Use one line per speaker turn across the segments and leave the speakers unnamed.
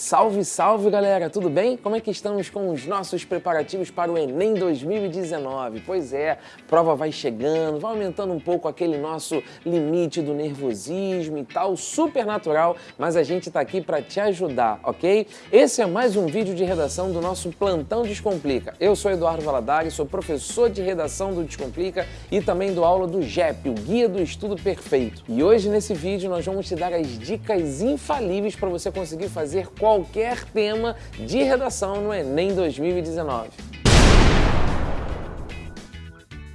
Salve, salve galera, tudo bem? Como é que estamos com os nossos preparativos para o Enem 2019? Pois é, prova vai chegando, vai aumentando um pouco aquele nosso limite do nervosismo e tal, super natural, mas a gente está aqui para te ajudar, ok? Esse é mais um vídeo de redação do nosso Plantão Descomplica. Eu sou Eduardo Valadares, sou professor de redação do Descomplica e também dou aula do GEP, o Guia do Estudo Perfeito. E hoje nesse vídeo nós vamos te dar as dicas infalíveis para você conseguir fazer qualquer tema de redação no Enem 2019.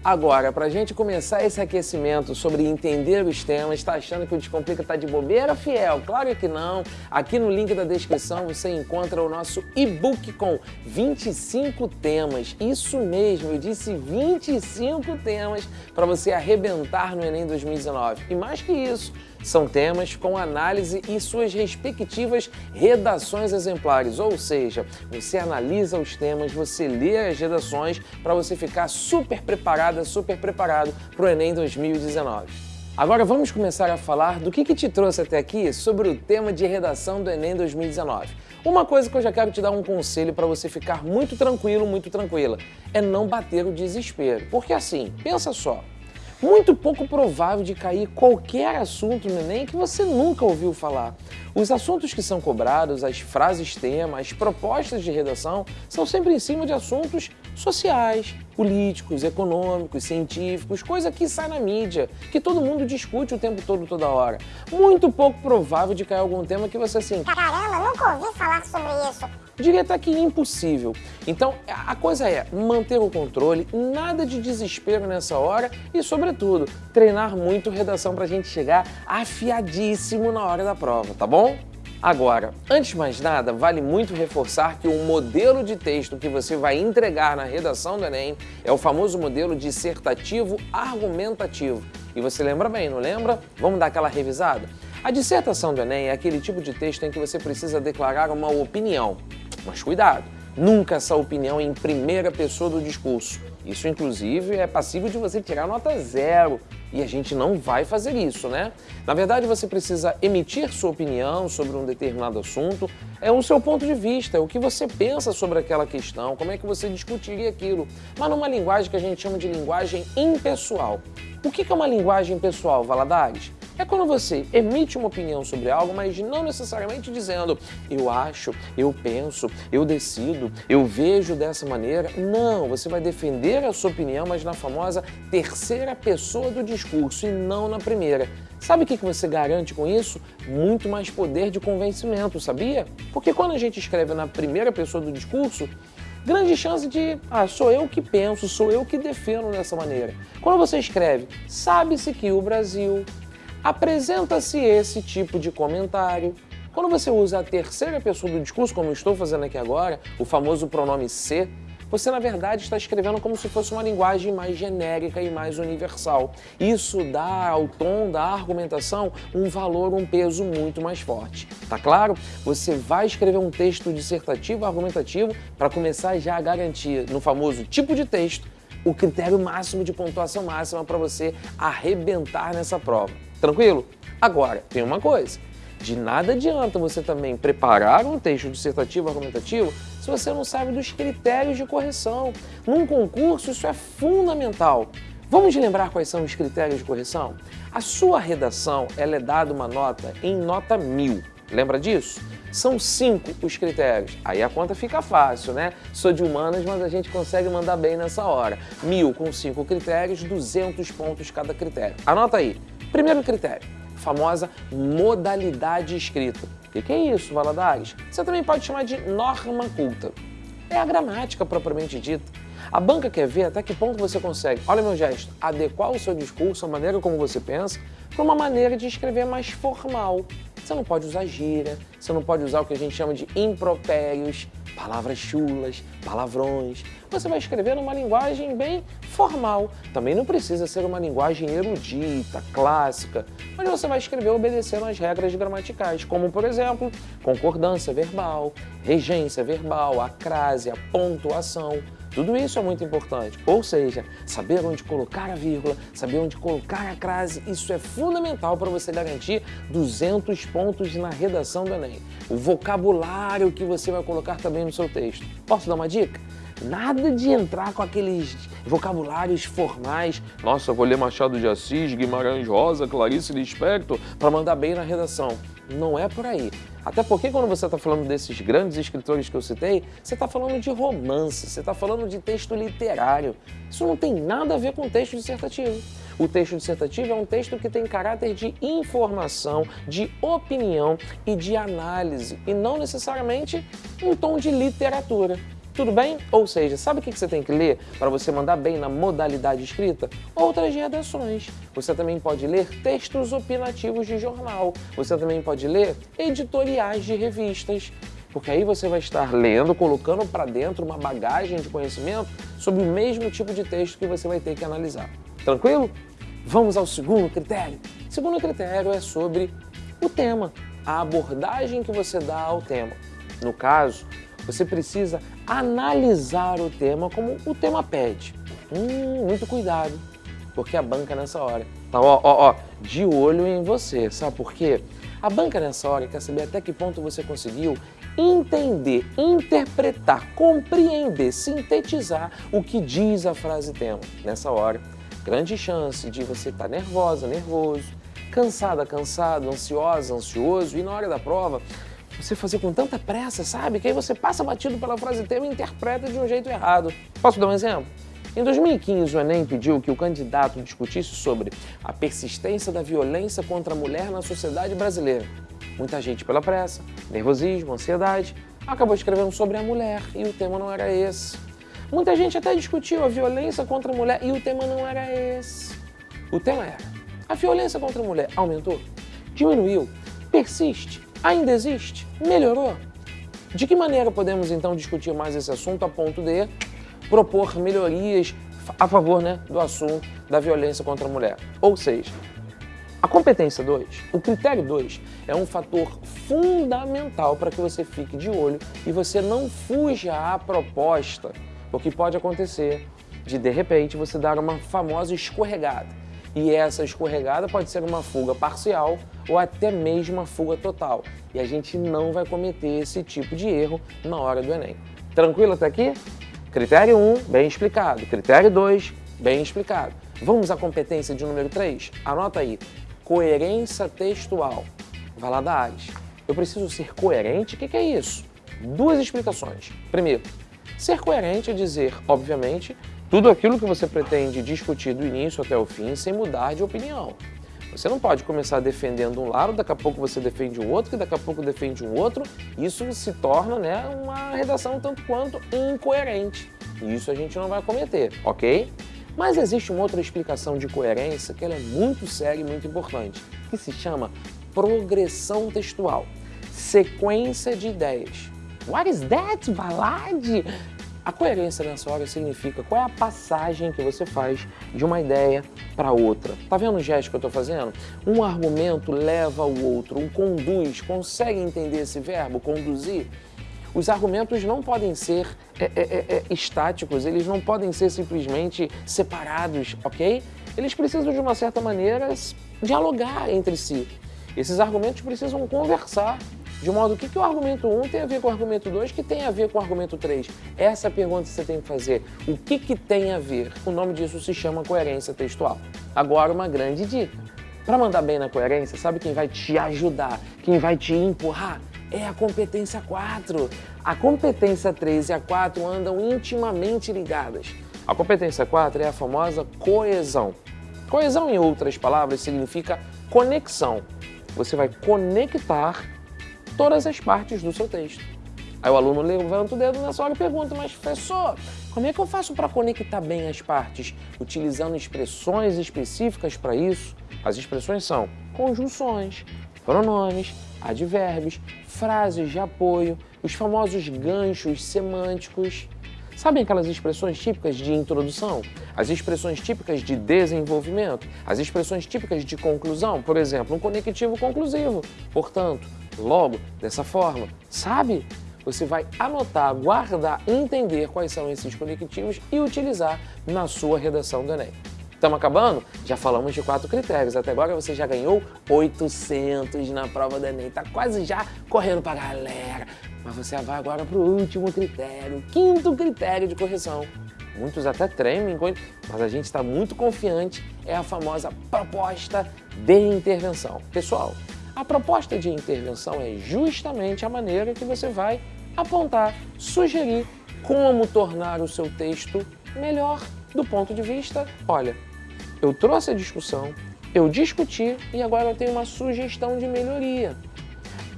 Agora, para a gente começar esse aquecimento sobre entender os temas, está achando que o Descomplica está de bobeira, fiel? Claro que não. Aqui no link da descrição você encontra o nosso e-book com 25 temas. Isso mesmo, eu disse 25 temas para você arrebentar no Enem 2019. E mais que isso, são temas com análise e suas respectivas redações exemplares, ou seja, você analisa os temas, você lê as redações para você ficar super preparada, super preparado para o Enem 2019. Agora vamos começar a falar do que, que te trouxe até aqui sobre o tema de redação do Enem 2019. Uma coisa que eu já quero te dar um conselho para você ficar muito tranquilo, muito tranquila, é não bater o desespero. Porque assim, pensa só, muito pouco provável de cair qualquer assunto no Enem que você nunca ouviu falar. Os assuntos que são cobrados, as frases tema, as propostas de redação são sempre em cima de assuntos sociais, políticos, econômicos, científicos, coisa que sai na mídia, que todo mundo discute o tempo todo, toda hora. Muito pouco provável de cair algum tema que você assim...
Caramba, nunca ouvi falar sobre isso
diria até que impossível. Então, a coisa é manter o controle, nada de desespero nessa hora e, sobretudo, treinar muito redação para a gente chegar afiadíssimo na hora da prova, tá bom? Agora, antes de mais nada, vale muito reforçar que o modelo de texto que você vai entregar na redação do Enem é o famoso modelo dissertativo argumentativo. E você lembra bem, não lembra? Vamos dar aquela revisada? A dissertação do Enem é aquele tipo de texto em que você precisa declarar uma opinião. Mas cuidado, nunca essa opinião em primeira pessoa do discurso. Isso, inclusive, é passível de você tirar nota zero. E a gente não vai fazer isso, né? Na verdade, você precisa emitir sua opinião sobre um determinado assunto. É o seu ponto de vista, é o que você pensa sobre aquela questão, como é que você discutiria aquilo. Mas numa linguagem que a gente chama de linguagem impessoal. O que é uma linguagem pessoal, Valadares? É quando você emite uma opinião sobre algo, mas não necessariamente dizendo eu acho, eu penso, eu decido, eu vejo dessa maneira. Não, você vai defender a sua opinião, mas na famosa terceira pessoa do discurso e não na primeira. Sabe o que você garante com isso? Muito mais poder de convencimento, sabia? Porque quando a gente escreve na primeira pessoa do discurso, grande chance de, ah, sou eu que penso, sou eu que defendo dessa maneira. Quando você escreve, sabe-se que o Brasil apresenta-se esse tipo de comentário. Quando você usa a terceira pessoa do discurso, como estou fazendo aqui agora, o famoso pronome se, você na verdade está escrevendo como se fosse uma linguagem mais genérica e mais universal. Isso dá ao tom da argumentação um valor, um peso muito mais forte. Tá claro? Você vai escrever um texto dissertativo argumentativo para começar já a garantir no famoso tipo de texto o critério máximo de pontuação máxima para você arrebentar nessa prova. Tranquilo? Agora, tem uma coisa. De nada adianta você também preparar um texto dissertativo argumentativo se você não sabe dos critérios de correção. Num concurso, isso é fundamental. Vamos lembrar quais são os critérios de correção? A sua redação ela é dada uma nota em nota mil. Lembra disso? São cinco os critérios. Aí a conta fica fácil, né? Sou de humanas, mas a gente consegue mandar bem nessa hora. Mil com cinco critérios, 200 pontos cada critério. Anota aí. Primeiro critério, famosa modalidade escrita. O que é isso, Valadares? Você também pode chamar de norma culta. É a gramática propriamente dita. A banca quer ver até que ponto você consegue, olha meu gesto, adequar o seu discurso, a maneira como você pensa, para uma maneira de escrever mais formal, você não pode usar gíria, você não pode usar o que a gente chama de impropérios, palavras chulas, palavrões. Você vai escrever numa linguagem bem formal. Também não precisa ser uma linguagem erudita, clássica, mas você vai escrever obedecendo às regras gramaticais, como, por exemplo, concordância verbal, regência verbal, acrásia, pontuação. Tudo isso é muito importante. Ou seja, saber onde colocar a vírgula, saber onde colocar a crase, isso é fundamental para você garantir 200 pontos na redação do Enem. O vocabulário que você vai colocar também no seu texto. Posso dar uma dica? Nada de entrar com aqueles vocabulários formais. Nossa, vou ler Machado de Assis, Guimarães Rosa, Clarice Lispector para mandar bem na redação. Não é por aí. Até porque quando você está falando desses grandes escritores que eu citei, você está falando de romance, você está falando de texto literário. Isso não tem nada a ver com texto dissertativo. O texto dissertativo é um texto que tem caráter de informação, de opinião e de análise, e não necessariamente um tom de literatura. Tudo bem? Ou seja, sabe o que você tem que ler para você mandar bem na modalidade escrita? Outras redações. Você também pode ler textos opinativos de jornal. Você também pode ler editoriais de revistas. Porque aí você vai estar lendo, colocando para dentro uma bagagem de conhecimento sobre o mesmo tipo de texto que você vai ter que analisar. Tranquilo? Vamos ao segundo critério. Segundo critério é sobre o tema, a abordagem que você dá ao tema. No caso, você precisa analisar o tema como o tema pede. Hum, muito cuidado, porque a banca nessa hora tá ó, ó, ó, de olho em você, sabe por quê? A banca nessa hora quer saber até que ponto você conseguiu entender, interpretar, compreender, sintetizar o que diz a frase tema. Nessa hora, grande chance de você estar tá nervosa, nervoso, cansada, cansado, ansiosa, ansioso e na hora da prova você fazer com tanta pressa, sabe? Que aí você passa batido pela frase tema e interpreta de um jeito errado. Posso dar um exemplo? Em 2015, o Enem pediu que o candidato discutisse sobre a persistência da violência contra a mulher na sociedade brasileira. Muita gente pela pressa, nervosismo, ansiedade, acabou escrevendo sobre a mulher e o tema não era esse. Muita gente até discutiu a violência contra a mulher e o tema não era esse. O tema era: a violência contra a mulher aumentou? Diminuiu? Persiste? Ainda existe? Melhorou? De que maneira podemos então discutir mais esse assunto a ponto de propor melhorias a favor né, do assunto da violência contra a mulher? Ou seja, a competência 2, o critério 2, é um fator fundamental para que você fique de olho e você não fuja à proposta, o que pode acontecer de, de repente, você dar uma famosa escorregada e essa escorregada pode ser uma fuga parcial ou até mesmo uma fuga total. E a gente não vai cometer esse tipo de erro na hora do Enem. Tranquilo até aqui? Critério 1, bem explicado. Critério 2, bem explicado. Vamos à competência de número 3? Anota aí. Coerência textual. Vai lá Ares. Eu preciso ser coerente? O que, que é isso? Duas explicações. Primeiro, ser coerente é dizer, obviamente, tudo aquilo que você pretende discutir do início até o fim sem mudar de opinião. Você não pode começar defendendo um lado, daqui a pouco você defende o outro, que daqui a pouco defende um outro. Isso se torna né, uma redação tanto quanto incoerente. E isso a gente não vai cometer, ok? Mas existe uma outra explicação de coerência que ela é muito séria e muito importante, que se chama progressão textual, sequência de ideias. What is that, Valade? A coerência hora significa qual é a passagem que você faz de uma ideia para outra. Tá vendo o gesto que eu estou fazendo? Um argumento leva ao outro, um conduz, consegue entender esse verbo, conduzir? Os argumentos não podem ser é, é, é, é estáticos, eles não podem ser simplesmente separados, ok? Eles precisam, de uma certa maneira, dialogar entre si. Esses argumentos precisam conversar de modo que, que o argumento 1 tem a ver com o argumento 2, que tem a ver com o argumento 3? Essa é pergunta você tem que fazer. O que, que tem a ver? O nome disso se chama coerência textual. Agora, uma grande dica. Para mandar bem na coerência, sabe quem vai te ajudar, quem vai te empurrar? É a competência 4. A competência 3 e a 4 andam intimamente ligadas. A competência 4 é a famosa coesão. Coesão, em outras palavras, significa conexão. Você vai conectar todas as partes do seu texto. Aí o aluno levanta o dedo nessa hora e pergunta, mas professor, como é que eu faço para conectar bem as partes? Utilizando expressões específicas para isso? As expressões são conjunções, pronomes, advérbios, frases de apoio, os famosos ganchos semânticos. Sabem aquelas expressões típicas de introdução? As expressões típicas de desenvolvimento? As expressões típicas de conclusão? Por exemplo, um conectivo conclusivo. Portanto, logo, dessa forma, sabe? você vai anotar, guardar, entender quais são esses conectivos e utilizar na sua redação do Enem. Estamos acabando? Já falamos de quatro critérios. Até agora você já ganhou 800 na prova do Enem. Está quase já correndo para a galera. Mas você vai agora para o último critério, quinto critério de correção. Muitos até tremem, mas a gente está muito confiante. É a famosa proposta de intervenção. Pessoal, a proposta de intervenção é justamente a maneira que você vai apontar, sugerir como tornar o seu texto melhor do ponto de vista, olha, eu trouxe a discussão, eu discuti e agora eu tenho uma sugestão de melhoria.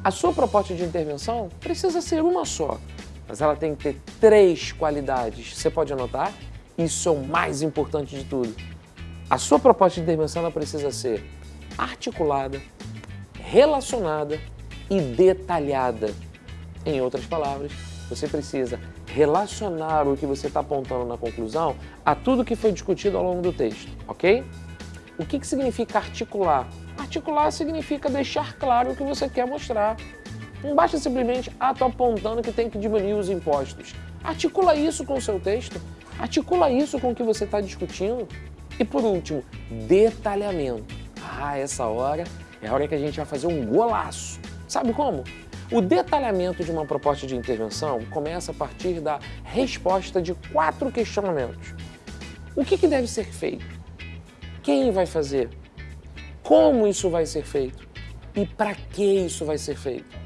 A sua proposta de intervenção precisa ser uma só, mas ela tem que ter três qualidades. Você pode anotar? Isso é o mais importante de tudo. A sua proposta de intervenção precisa ser articulada, relacionada e detalhada. Em outras palavras, você precisa relacionar o que você está apontando na conclusão a tudo que foi discutido ao longo do texto, ok? O que, que significa articular? Articular significa deixar claro o que você quer mostrar. Não basta simplesmente, ah, estou apontando que tem que diminuir os impostos. Articula isso com o seu texto, articula isso com o que você está discutindo. E por último, detalhamento. Ah, essa hora é a hora que a gente vai fazer um golaço. Sabe como? O detalhamento de uma proposta de intervenção começa a partir da resposta de quatro questionamentos. O que, que deve ser feito? Quem vai fazer? Como isso vai ser feito? E para que isso vai ser feito?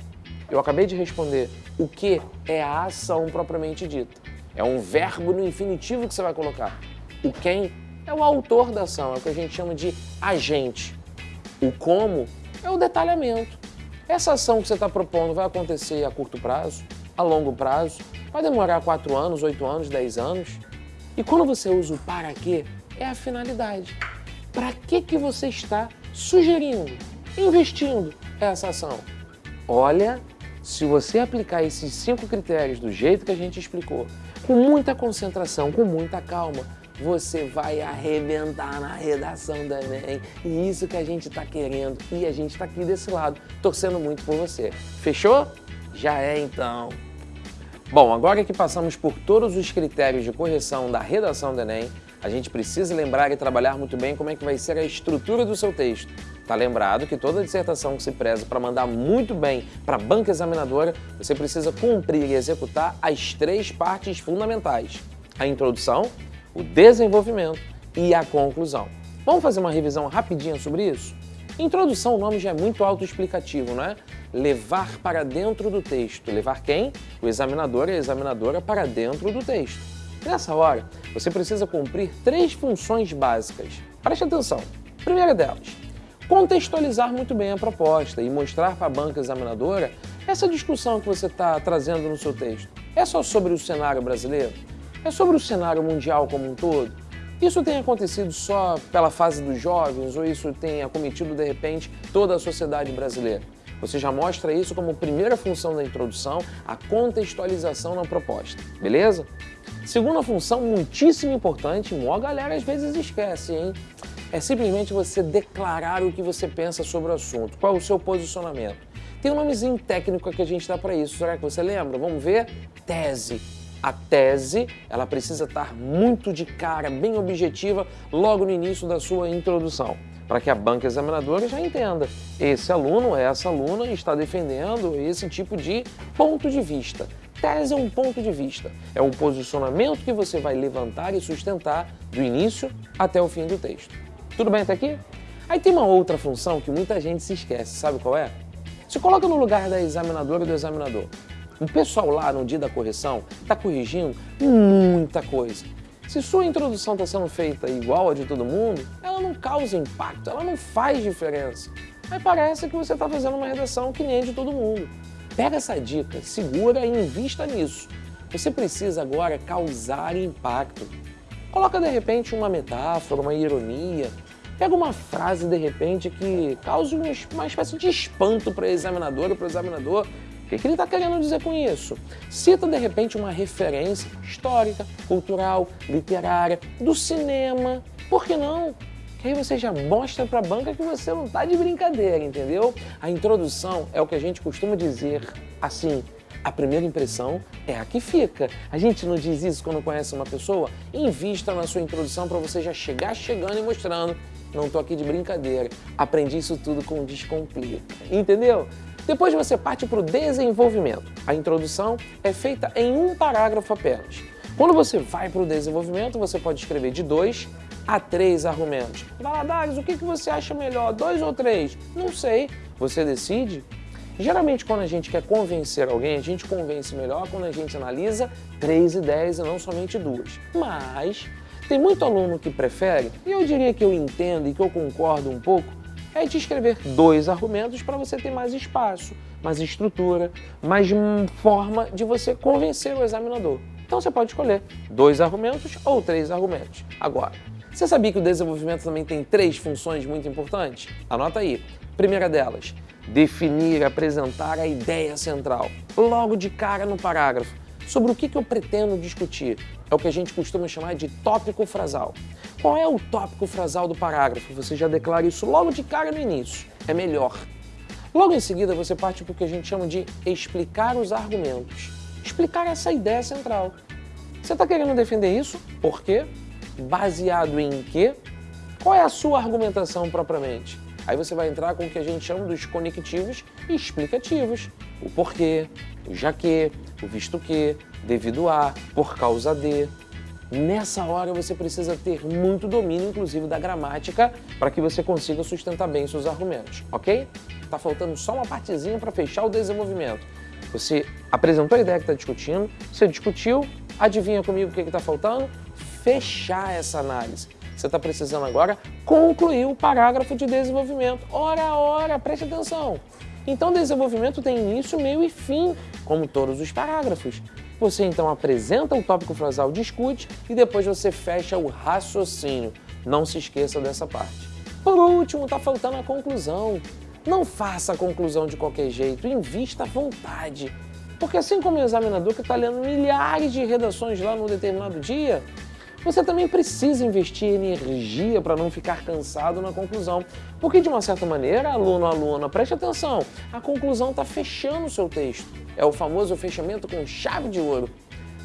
Eu acabei de responder. O que é a ação propriamente dita? É um verbo no infinitivo que você vai colocar. O quem é o autor da ação, é o que a gente chama de agente. O como é o detalhamento. Essa ação que você está propondo vai acontecer a curto prazo, a longo prazo, vai demorar 4 anos, 8 anos, 10 anos. E quando você usa o para quê, é a finalidade. Para que, que você está sugerindo, investindo essa ação? Olha, se você aplicar esses cinco critérios do jeito que a gente explicou, com muita concentração, com muita calma, você vai arrebentar na redação da Enem. E isso que a gente está querendo. E a gente está aqui desse lado, torcendo muito por você. Fechou? Já é então. Bom, agora que passamos por todos os critérios de correção da redação do Enem, a gente precisa lembrar e trabalhar muito bem como é que vai ser a estrutura do seu texto. Tá lembrado que toda dissertação que se preza para mandar muito bem para a banca examinadora, você precisa cumprir e executar as três partes fundamentais. A introdução, o desenvolvimento e a conclusão. Vamos fazer uma revisão rapidinha sobre isso? Introdução, o nome já é muito autoexplicativo, não é? Levar para dentro do texto. Levar quem? O examinador e a examinadora para dentro do texto. Nessa hora, você precisa cumprir três funções básicas. Preste atenção. Primeira delas, contextualizar muito bem a proposta e mostrar para a banca examinadora essa discussão que você está trazendo no seu texto. É só sobre o cenário brasileiro? É sobre o cenário mundial como um todo? Isso tem acontecido só pela fase dos jovens ou isso tem acometido de repente toda a sociedade brasileira? Você já mostra isso como primeira função da introdução, a contextualização na proposta, beleza? Segunda função, muitíssimo importante, a galera às vezes esquece, hein? É simplesmente você declarar o que você pensa sobre o assunto, qual é o seu posicionamento. Tem um nomezinho técnico que a gente dá para isso, será que você lembra? Vamos ver? Tese a tese ela precisa estar muito de cara, bem objetiva, logo no início da sua introdução, para que a banca examinadora já entenda. Esse aluno, essa aluna está defendendo esse tipo de ponto de vista. Tese é um ponto de vista, é um posicionamento que você vai levantar e sustentar do início até o fim do texto. Tudo bem até aqui? Aí tem uma outra função que muita gente se esquece, sabe qual é? Se coloca no lugar da examinadora e do examinador. O pessoal lá no dia da correção está corrigindo muita coisa. Se sua introdução está sendo feita igual a de todo mundo, ela não causa impacto, ela não faz diferença. Aí parece que você está fazendo uma redação que nem a de todo mundo. Pega essa dica, segura e invista nisso. Você precisa agora causar impacto. Coloca de repente uma metáfora, uma ironia. Pega uma frase de repente que cause uma espécie de espanto para a examinadora, para o examinador o que ele está querendo dizer com isso? Cita, de repente, uma referência histórica, cultural, literária, do cinema. Por que não? Que aí você já mostra para a banca que você não está de brincadeira, entendeu? A introdução é o que a gente costuma dizer assim, A primeira impressão é a que fica. A gente não diz isso quando conhece uma pessoa? Invista na sua introdução para você já chegar chegando e mostrando. Não tô aqui de brincadeira. Aprendi isso tudo com Descomplica. Entendeu? Depois você parte para o desenvolvimento. A introdução é feita em um parágrafo apenas. Quando você vai para o desenvolvimento, você pode escrever de dois a três argumentos. Valadares, o que, você acha melhor, dois ou três? Não sei, você decide. Geralmente, quando a gente quer convencer alguém, a gente convence melhor quando a gente analisa três ideias e não somente duas. Mas tem muito aluno que prefere, e eu diria que eu entendo e que eu concordo um pouco, é de escrever dois argumentos para você ter mais espaço, mais estrutura, mais forma de você convencer o examinador. Então você pode escolher dois argumentos ou três argumentos. Agora, você sabia que o desenvolvimento também tem três funções muito importantes? Anota aí. Primeira delas, definir, apresentar a ideia central, logo de cara no parágrafo. Sobre o que, eu pretendo discutir? É o que a gente costuma chamar de tópico frasal. Qual é o tópico frasal do parágrafo? Você já declara isso logo de cara no início. É melhor. Logo em seguida, você parte para o que a gente chama de explicar os argumentos explicar essa ideia central. Você está querendo defender isso? Por quê? Baseado em quê? Qual é a sua argumentação propriamente? Aí você vai entrar com o que a gente chama dos conectivos explicativos. O porquê, o já que, o visto que, devido a, por causa de. Nessa hora você precisa ter muito domínio, inclusive da gramática, para que você consiga sustentar bem seus argumentos, ok? Tá faltando só uma partezinha para fechar o desenvolvimento. Você apresentou a ideia que está discutindo, você discutiu, adivinha comigo o que está faltando? Fechar essa análise. Você está precisando agora concluir o parágrafo de desenvolvimento. Ora, ora, preste atenção. Então, desenvolvimento tem início, meio e fim, como todos os parágrafos. Você então apresenta o tópico frasal, discute e depois você fecha o raciocínio. Não se esqueça dessa parte. Por último, está faltando a conclusão. Não faça a conclusão de qualquer jeito, invista à vontade. Porque assim como o examinador que está lendo milhares de redações lá num determinado dia, você também precisa investir energia para não ficar cansado na conclusão. Porque, de uma certa maneira, aluno, aluna, preste atenção, a conclusão está fechando o seu texto. É o famoso fechamento com chave de ouro.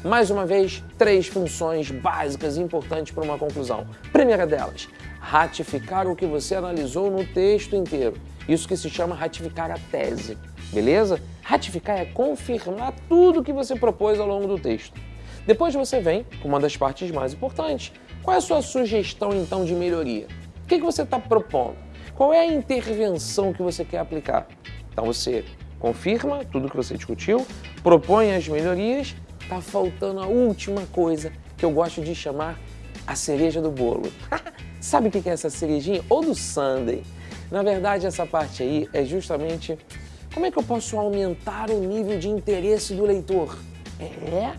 Mais uma vez, três funções básicas importantes para uma conclusão. Primeira delas, ratificar o que você analisou no texto inteiro. Isso que se chama ratificar a tese, beleza? Ratificar é confirmar tudo que você propôs ao longo do texto. Depois você vem com uma das partes mais importantes. Qual é a sua sugestão, então, de melhoria? O que, que você está propondo? Qual é a intervenção que você quer aplicar? Então você confirma tudo que você discutiu, propõe as melhorias, está faltando a última coisa que eu gosto de chamar a cereja do bolo. Sabe o que é essa cerejinha? Ou do sundae. Na verdade, essa parte aí é justamente como é que eu posso aumentar o nível de interesse do leitor? É,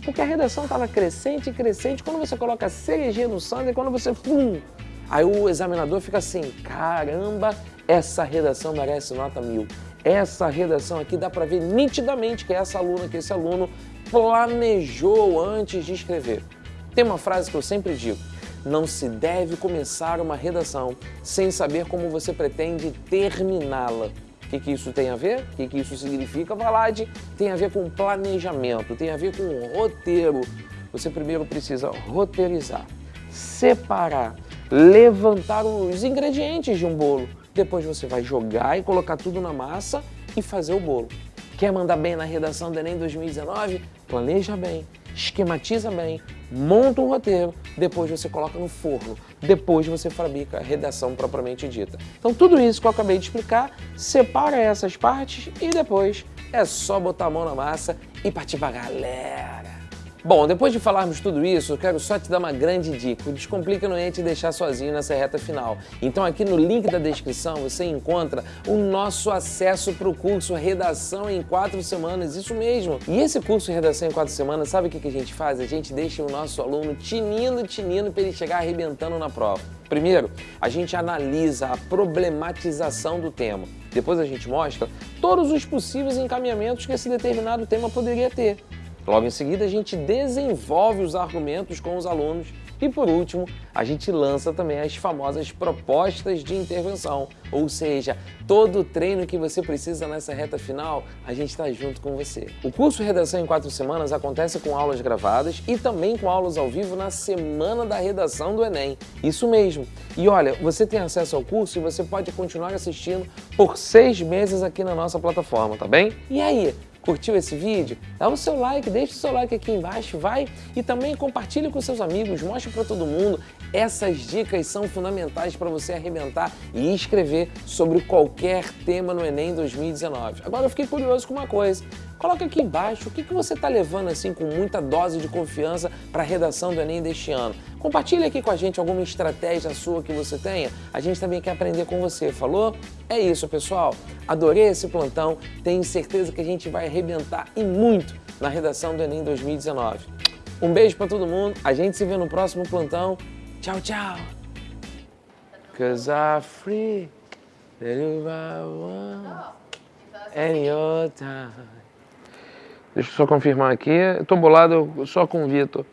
porque a redação estava crescente e crescente. Quando você coloca cerejinha no sundae, quando você... Pum, aí o examinador fica assim, caramba, essa redação merece nota mil. Essa redação aqui dá para ver nitidamente que essa aluna, que esse aluno planejou antes de escrever. Tem uma frase que eu sempre digo, não se deve começar uma redação sem saber como você pretende terminá-la. O que, que isso tem a ver? O que, que isso significa, Valade? Tem a ver com planejamento, tem a ver com roteiro. Você primeiro precisa roteirizar, separar, levantar os ingredientes de um bolo. Depois você vai jogar e colocar tudo na massa e fazer o bolo. Quer mandar bem na redação do Enem 2019? Planeja bem, esquematiza bem, monta um roteiro, depois você coloca no forno, depois você fabrica a redação propriamente dita. Então tudo isso que eu acabei de explicar, separa essas partes e depois é só botar a mão na massa e partir pra galera. Bom, depois de falarmos tudo isso, eu quero só te dar uma grande dica. O Descomplica não ia te deixar sozinho nessa reta final. Então aqui no link da descrição você encontra o nosso acesso para o curso Redação em 4 Semanas, isso mesmo. E esse curso Redação em 4 Semanas, sabe o que a gente faz? A gente deixa o nosso aluno tinindo, tinindo para ele chegar arrebentando na prova. Primeiro, a gente analisa a problematização do tema. Depois a gente mostra todos os possíveis encaminhamentos que esse determinado tema poderia ter. Logo em seguida, a gente desenvolve os argumentos com os alunos E por último, a gente lança também as famosas propostas de intervenção, ou seja, todo o treino que você precisa nessa reta final, a gente está junto com você. O curso Redação em 4 Semanas acontece com aulas gravadas e também com aulas ao vivo na semana da redação do Enem. Isso mesmo. E olha, você tem acesso ao curso e você pode continuar assistindo por seis meses aqui na nossa plataforma, tá bem? E aí, Curtiu esse vídeo? Dá o seu like, deixa o seu like aqui embaixo, vai! E também compartilhe com seus amigos, mostre para todo mundo. Essas dicas são fundamentais para você arrebentar e escrever sobre qualquer tema no Enem 2019. Agora eu fiquei curioso com uma coisa. Coloca aqui embaixo o que, que você está levando assim com muita dose de confiança para a redação do Enem deste ano. Compartilhe aqui com a gente alguma estratégia sua que você tenha. A gente também quer aprender com você, falou? É isso, pessoal. Adorei esse plantão. Tenho certeza que a gente vai arrebentar e muito na redação do Enem 2019. Um beijo para todo mundo. A gente se vê no próximo plantão. Tchau, tchau. Cause I'm free. Any time. Deixa eu só confirmar aqui. Tô bolado só com o Vitor.